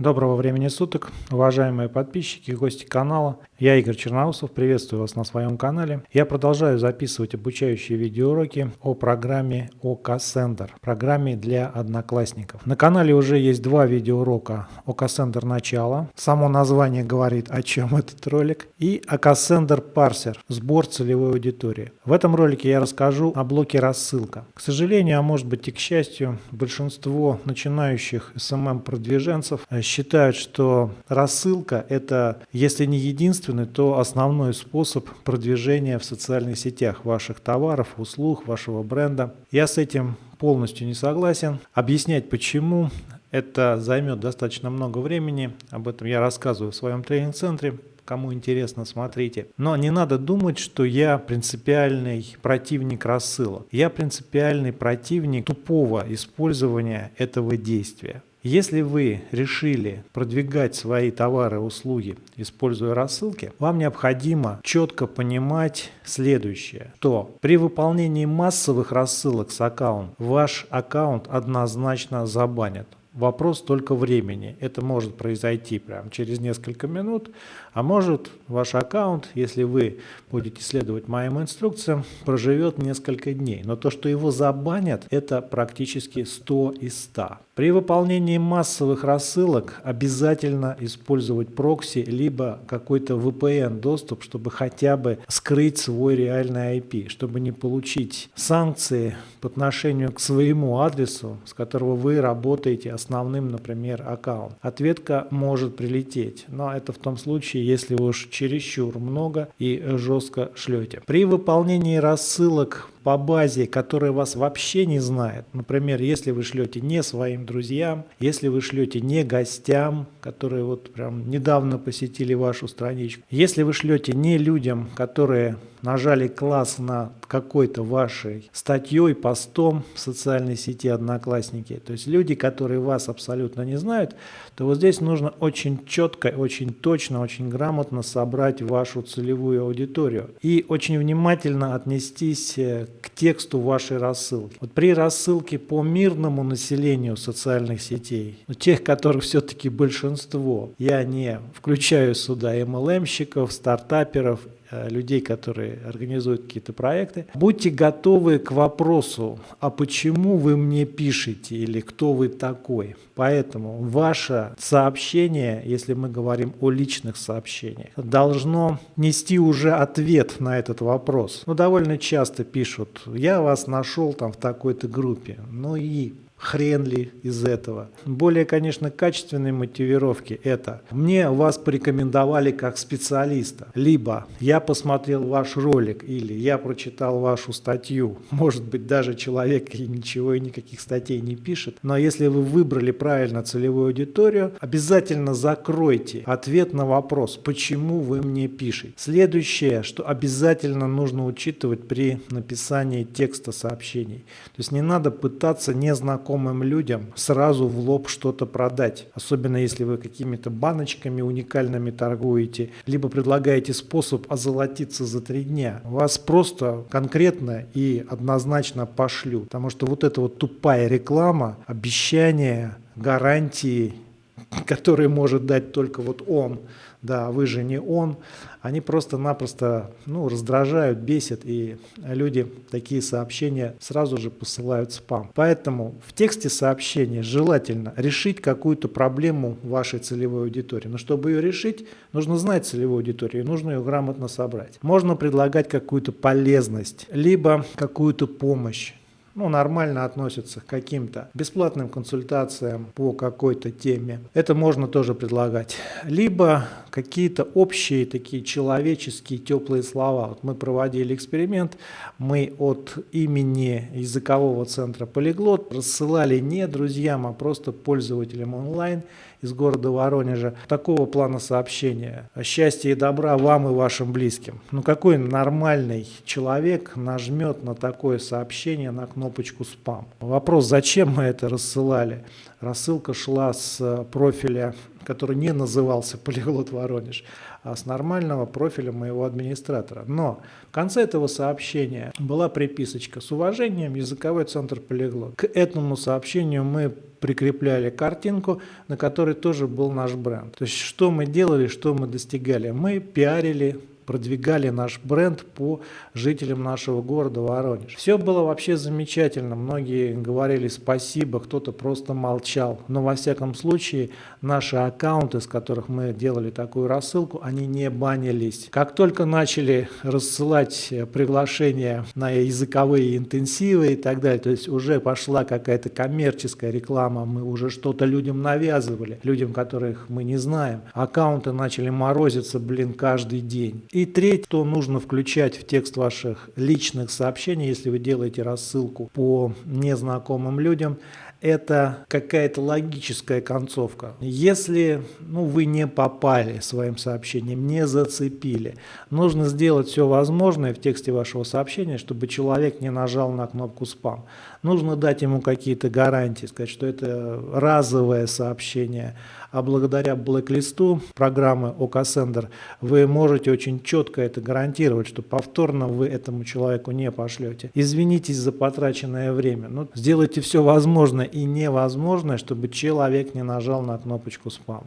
Доброго времени суток, уважаемые подписчики и гости канала. Я Игорь Черноусов, приветствую вас на своем канале. Я продолжаю записывать обучающие видеоуроки о программе ОК Sender, программе для одноклассников. На канале уже есть два видеоурока ОК Sender начало, само название говорит о чем этот ролик, и ОК Sender Parser, сбор целевой аудитории. В этом ролике я расскажу о блоке рассылка. К сожалению, а может быть и к счастью, большинство начинающих SMM-продвиженцев считают, что рассылка – это, если не единственный, то основной способ продвижения в социальных сетях ваших товаров, услуг, вашего бренда. Я с этим полностью не согласен. Объяснять почему это займет достаточно много времени. Об этом я рассказываю в своем тренинг-центре. Кому интересно, смотрите. Но не надо думать, что я принципиальный противник рассылок. Я принципиальный противник тупого использования этого действия. Если вы решили продвигать свои товары и услуги, используя рассылки, вам необходимо четко понимать следующее, что при выполнении массовых рассылок с аккаунта ваш аккаунт однозначно забанят. Вопрос только времени. Это может произойти прямо через несколько минут, а может ваш аккаунт, если вы будете следовать моим инструкциям, проживет несколько дней. Но то, что его забанят, это практически 100 из 100. При выполнении массовых рассылок обязательно использовать прокси, либо какой-то VPN доступ, чтобы хотя бы скрыть свой реальный IP, чтобы не получить санкции по отношению к своему адресу, с которого вы работаете основным, например, аккаунт. Ответка может прилететь, но это в том случае, если вы уж чересчур много и жестко шлете. При выполнении рассылок по базе, которая вас вообще не знает. Например, если вы шлете не своим друзьям, если вы шлете не гостям, которые вот прям недавно посетили вашу страничку, если вы шлете не людям, которые нажали класс на какой-то вашей статьей, постом в социальной сети Одноклассники, то есть люди, которые вас абсолютно не знают, то вот здесь нужно очень четко, очень точно, очень грамотно собрать вашу целевую аудиторию и очень внимательно отнестись э, к тексту вашей рассылки. Вот при рассылке по мирному населению социальных сетей, ну, тех, которых все-таки большинство, я не включаю сюда MLM-щиков, стартаперов людей, которые организуют какие-то проекты. Будьте готовы к вопросу, а почему вы мне пишете или кто вы такой. Поэтому ваше сообщение, если мы говорим о личных сообщениях, должно нести уже ответ на этот вопрос. Ну, довольно часто пишут, я вас нашел там в такой-то группе. Ну и хрен ли из этого. Более, конечно, качественные мотивировки это «мне вас порекомендовали как специалиста», либо «я посмотрел ваш ролик» или «я прочитал вашу статью». Может быть, даже человек ничего и никаких статей не пишет, но если вы выбрали правильно целевую аудиторию, обязательно закройте ответ на вопрос «почему вы мне пишете?». Следующее, что обязательно нужно учитывать при написании текста сообщений. То есть не надо пытаться незнакомым людям сразу в лоб что-то продать. Особенно если вы какими-то баночками уникальными торгуете, либо предлагаете способ озолотиться за три дня. Вас просто конкретно и однозначно пошлют. Потому что вот эта вот тупая реклама, обещания, гарантии, которые может дать только вот он, да, вы же не он, они просто-напросто ну, раздражают, бесят, и люди такие сообщения сразу же посылают спам. Поэтому в тексте сообщения желательно решить какую-то проблему вашей целевой аудитории. Но чтобы ее решить, нужно знать целевую аудиторию, нужно ее грамотно собрать. Можно предлагать какую-то полезность, либо какую-то помощь ну, нормально относятся к каким-то бесплатным консультациям по какой-то теме. Это можно тоже предлагать. Либо какие-то общие такие человеческие теплые слова. Вот мы проводили эксперимент, мы от имени языкового центра Полиглот рассылали не друзьям, а просто пользователям онлайн из города Воронежа такого плана сообщения. Счастья и добра вам и вашим близким. Ну какой нормальный человек нажмет на такое сообщение, на кнопку кнопочку «Спам». Вопрос, зачем мы это рассылали? Рассылка шла с профиля, который не назывался «Полиглот Воронеж», а с нормального профиля моего администратора. Но в конце этого сообщения была приписочка с уважением языковой центр Полиглот. К этому сообщению мы прикрепляли картинку, на которой тоже был наш бренд. То есть что мы делали, что мы достигали? Мы пиарили продвигали наш бренд по жителям нашего города Воронеж. Все было вообще замечательно. Многие говорили спасибо, кто-то просто молчал. Но во всяком случае наши аккаунты, с которых мы делали такую рассылку, они не банились. Как только начали рассылать приглашения на языковые интенсивы и так далее, то есть уже пошла какая-то коммерческая реклама, мы уже что-то людям навязывали, людям, которых мы не знаем. Аккаунты начали морозиться, блин, каждый день. Третье, что нужно включать в текст ваших личных сообщений, если вы делаете рассылку по незнакомым людям, это какая-то логическая концовка. Если ну, вы не попали своим сообщением, не зацепили, нужно сделать все возможное в тексте вашего сообщения, чтобы человек не нажал на кнопку «Спам». Нужно дать ему какие-то гарантии, сказать, что это разовое сообщение, а благодаря блэк-листу программы OKSender вы можете очень четко это гарантировать, что повторно вы этому человеку не пошлете. Извинитесь за потраченное время, но сделайте все возможное и невозможное, чтобы человек не нажал на кнопочку спам.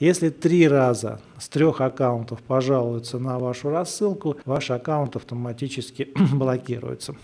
Если три раза с трех аккаунтов пожалуются на вашу рассылку, ваш аккаунт автоматически блокируется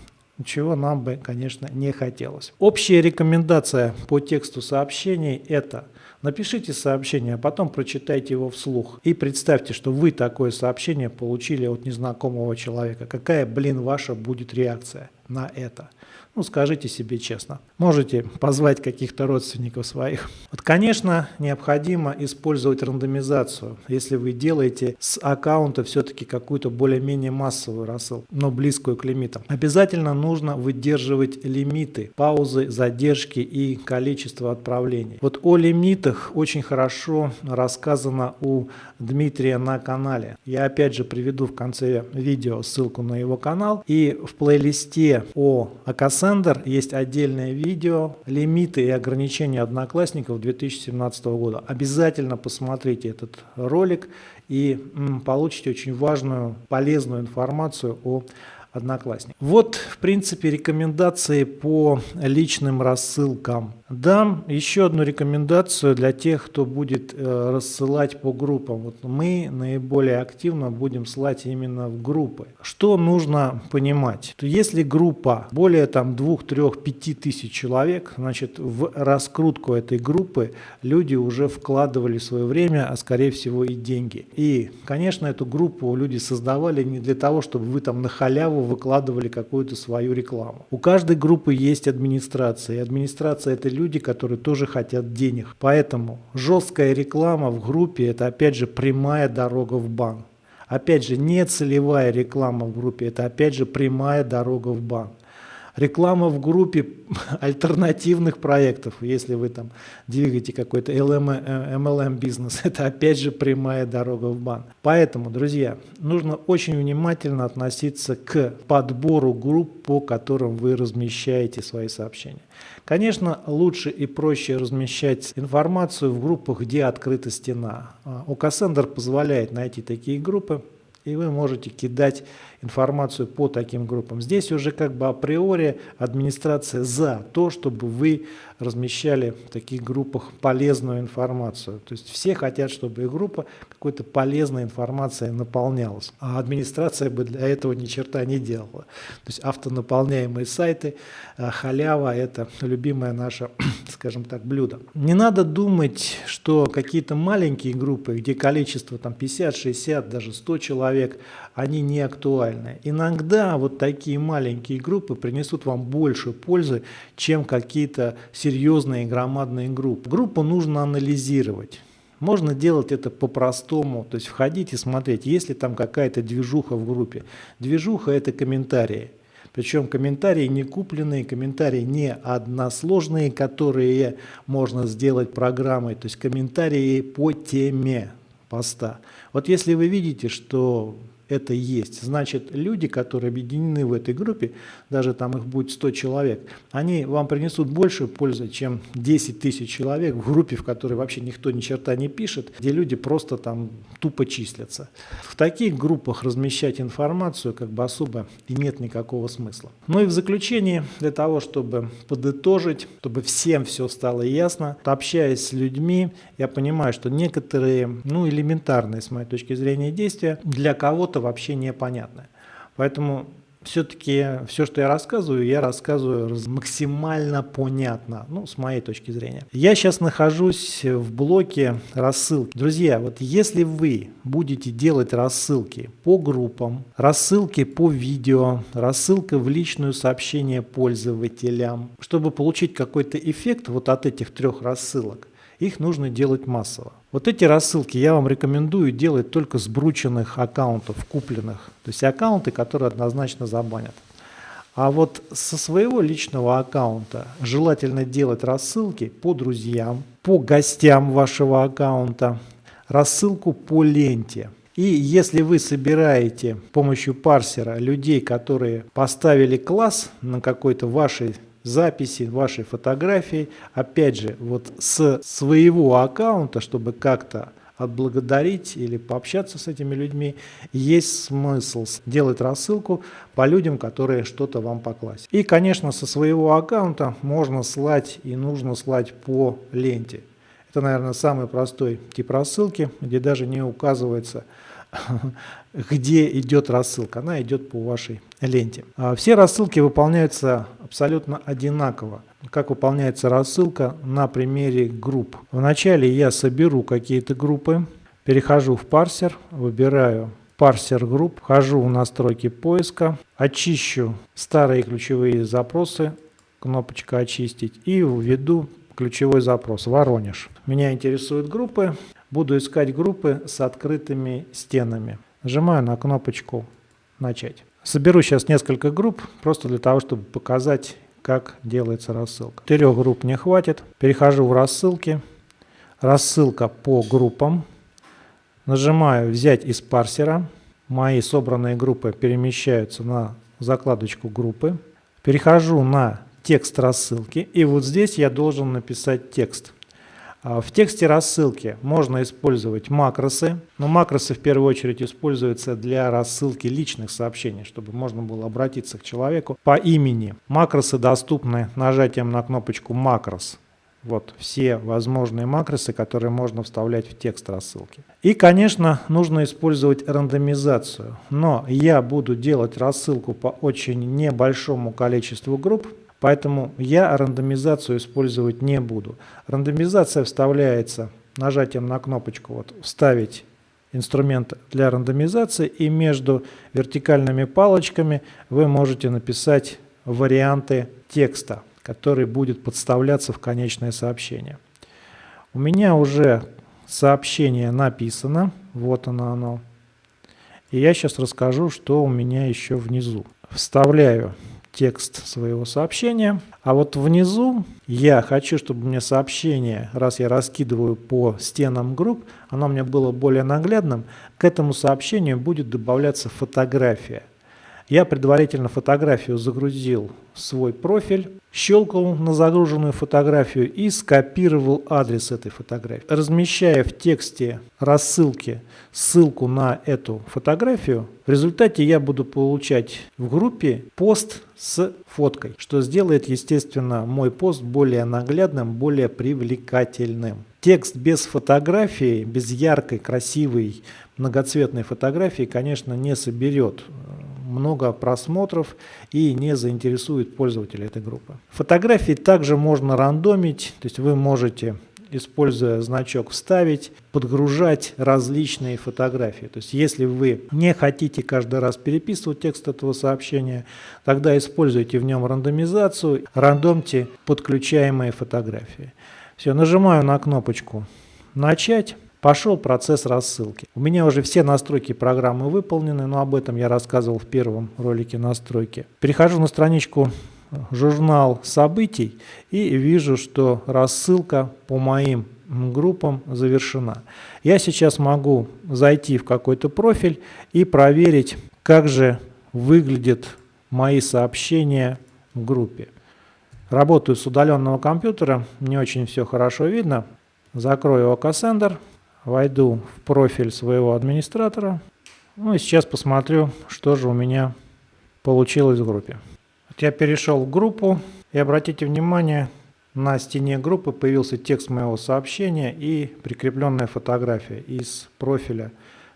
чего нам бы, конечно, не хотелось. Общая рекомендация по тексту сообщений – это – Напишите сообщение, а потом прочитайте его вслух. И представьте, что вы такое сообщение получили от незнакомого человека. Какая, блин, ваша будет реакция на это? Ну, скажите себе честно. Можете позвать каких-то родственников своих. Вот, конечно, необходимо использовать рандомизацию, если вы делаете с аккаунта все-таки какую-то более-менее массовую рассылку, но близкую к лимитам. Обязательно нужно выдерживать лимиты, паузы, задержки и количество отправлений. Вот о лимитах очень хорошо рассказано у Дмитрия на канале. Я опять же приведу в конце видео ссылку на его канал. И в плейлисте о Акасендер есть отдельное видео «Лимиты и ограничения одноклассников 2017 года». Обязательно посмотрите этот ролик и получите очень важную, полезную информацию о одноклассник. Вот, в принципе, рекомендации по личным рассылкам. Дам еще одну рекомендацию для тех, кто будет э, рассылать по группам. Вот мы наиболее активно будем слать именно в группы. Что нужно понимать? То если группа более там 2, 3, 5 тысяч человек, значит в раскрутку этой группы люди уже вкладывали свое время, а скорее всего и деньги. И, конечно, эту группу люди создавали не для того, чтобы вы там на халяву выкладывали какую-то свою рекламу. У каждой группы есть администрация, и администрация это люди, которые тоже хотят денег. Поэтому жесткая реклама в группе – это опять же прямая дорога в банк. Опять же, не целевая реклама в группе – это опять же прямая дорога в банк. Реклама в группе альтернативных проектов, если вы там двигаете какой-то MLM бизнес, это опять же прямая дорога в бан. Поэтому, друзья, нужно очень внимательно относиться к подбору групп, по которым вы размещаете свои сообщения. Конечно, лучше и проще размещать информацию в группах, где открыта стена. ОКСендер позволяет найти такие группы, и вы можете кидать информацию по таким группам. Здесь уже как бы априори администрация за то, чтобы вы размещали в таких группах полезную информацию. То есть все хотят, чтобы их группа какой-то полезной информацией наполнялась. А администрация бы для этого ни черта не делала. То есть автонаполняемые сайты, а, халява – это любимое наше, скажем так, блюдо. Не надо думать, что какие-то маленькие группы, где количество там 50, 60, даже 100 человек, они не актуальны. Иногда вот такие маленькие группы принесут вам больше пользы, чем какие-то серьезные громадные группы. Группу нужно анализировать. Можно делать это по-простому, то есть входить и смотреть, есть ли там какая-то движуха в группе. Движуха – это комментарии. Причем комментарии не купленные, комментарии не односложные, которые можно сделать программой, то есть комментарии по теме поста. Вот если вы видите, что это есть. Значит, люди, которые объединены в этой группе, даже там их будет 100 человек, они вам принесут больше пользы, чем 10 тысяч человек в группе, в которой вообще никто ни черта не пишет, где люди просто там тупо числятся. В таких группах размещать информацию как бы особо и нет никакого смысла. Ну и в заключение, для того, чтобы подытожить, чтобы всем все стало ясно, общаясь с людьми, я понимаю, что некоторые, ну элементарные с моей точки зрения действия для кого-то вообще непонятны. Поэтому все-таки все, что я рассказываю, я рассказываю максимально понятно, ну, с моей точки зрения. Я сейчас нахожусь в блоке рассылки. Друзья, вот если вы будете делать рассылки по группам, рассылки по видео, рассылка в личную сообщение пользователям, чтобы получить какой-то эффект вот от этих трех рассылок, их нужно делать массово. Вот эти рассылки я вам рекомендую делать только с брученных аккаунтов, купленных. То есть аккаунты, которые однозначно забанят. А вот со своего личного аккаунта желательно делать рассылки по друзьям, по гостям вашего аккаунта, рассылку по ленте. И если вы собираете с помощью парсера людей, которые поставили класс на какой-то вашей записи вашей фотографии, опять же, вот с своего аккаунта, чтобы как-то отблагодарить или пообщаться с этими людьми, есть смысл делать рассылку по людям, которые что-то вам покласть. И, конечно, со своего аккаунта можно слать и нужно слать по ленте. Это, наверное, самый простой тип рассылки, где даже не указывается где идет рассылка. Она идет по вашей ленте. А все рассылки выполняются абсолютно одинаково. Как выполняется рассылка на примере групп. Вначале я соберу какие-то группы, перехожу в парсер, выбираю парсер групп, вхожу в настройки поиска, очищу старые ключевые запросы, кнопочка «Очистить» и введу ключевой запрос «Воронеж». Меня интересуют группы. Буду искать группы с открытыми стенами. Нажимаю на кнопочку «Начать». Соберу сейчас несколько групп, просто для того, чтобы показать, как делается рассылка. Трех групп не хватит. Перехожу в рассылки. Рассылка по группам. Нажимаю «Взять из парсера». Мои собранные группы перемещаются на закладочку группы. Перехожу на текст рассылки. И вот здесь я должен написать текст. А, в тексте рассылки можно использовать макросы, но макросы в первую очередь используются для рассылки личных сообщений, чтобы можно было обратиться к человеку по имени. Макросы доступны нажатием на кнопочку «Макрос». Вот все возможные макросы, которые можно вставлять в текст рассылки. И, конечно, нужно использовать рандомизацию. Но я буду делать рассылку по очень небольшому количеству групп, Поэтому я рандомизацию использовать не буду. Рандомизация вставляется нажатием на кнопочку вот, «Вставить инструмент для рандомизации» и между вертикальными палочками вы можете написать варианты текста, который будет подставляться в конечное сообщение. У меня уже сообщение написано, вот оно оно. И я сейчас расскажу, что у меня еще внизу. Вставляю текст своего сообщения. А вот внизу я хочу, чтобы мне сообщение, раз я раскидываю по стенам групп, оно мне было более наглядным, к этому сообщению будет добавляться фотография. Я предварительно фотографию загрузил в свой профиль, щелкал на загруженную фотографию и скопировал адрес этой фотографии. Размещая в тексте рассылки ссылку на эту фотографию, в результате я буду получать в группе пост с фоткой, что сделает, естественно, мой пост более наглядным, более привлекательным. Текст без фотографии, без яркой, красивой, многоцветной фотографии, конечно, не соберет много просмотров и не заинтересует пользователя этой группы. Фотографии также можно рандомить, то есть вы можете используя значок «Вставить», подгружать различные фотографии. То есть если вы не хотите каждый раз переписывать текст этого сообщения, тогда используйте в нем рандомизацию, рандомьте подключаемые фотографии. Все, нажимаю на кнопочку «Начать». Пошел процесс рассылки. У меня уже все настройки программы выполнены, но об этом я рассказывал в первом ролике настройки. Перехожу на страничку журнал событий и вижу, что рассылка по моим группам завершена. Я сейчас могу зайти в какой-то профиль и проверить, как же выглядят мои сообщения в группе. Работаю с удаленного компьютера, не очень все хорошо видно. Закрою OKSender, войду в профиль своего администратора. Ну и сейчас посмотрю, что же у меня получилось в группе. Вот я перешел в группу и обратите внимание, на стене группы появился текст моего сообщения и прикрепленная фотография из профиля,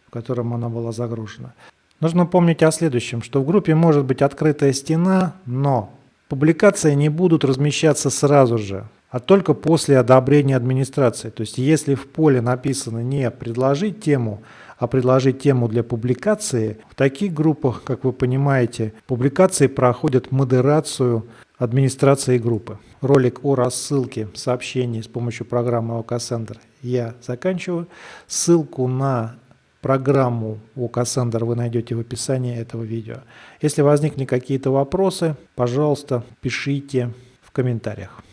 в котором она была загружена. Нужно помнить о следующем, что в группе может быть открытая стена, но Публикации не будут размещаться сразу же, а только после одобрения администрации. То есть если в поле написано не «предложить тему», а предложить тему для публикации, в таких группах, как вы понимаете, публикации проходят модерацию администрации группы. Ролик о рассылке сообщений с помощью программы OKSender я заканчиваю. Ссылку на Программу у Cassandra вы найдете в описании этого видео. Если возникли какие-то вопросы, пожалуйста, пишите в комментариях.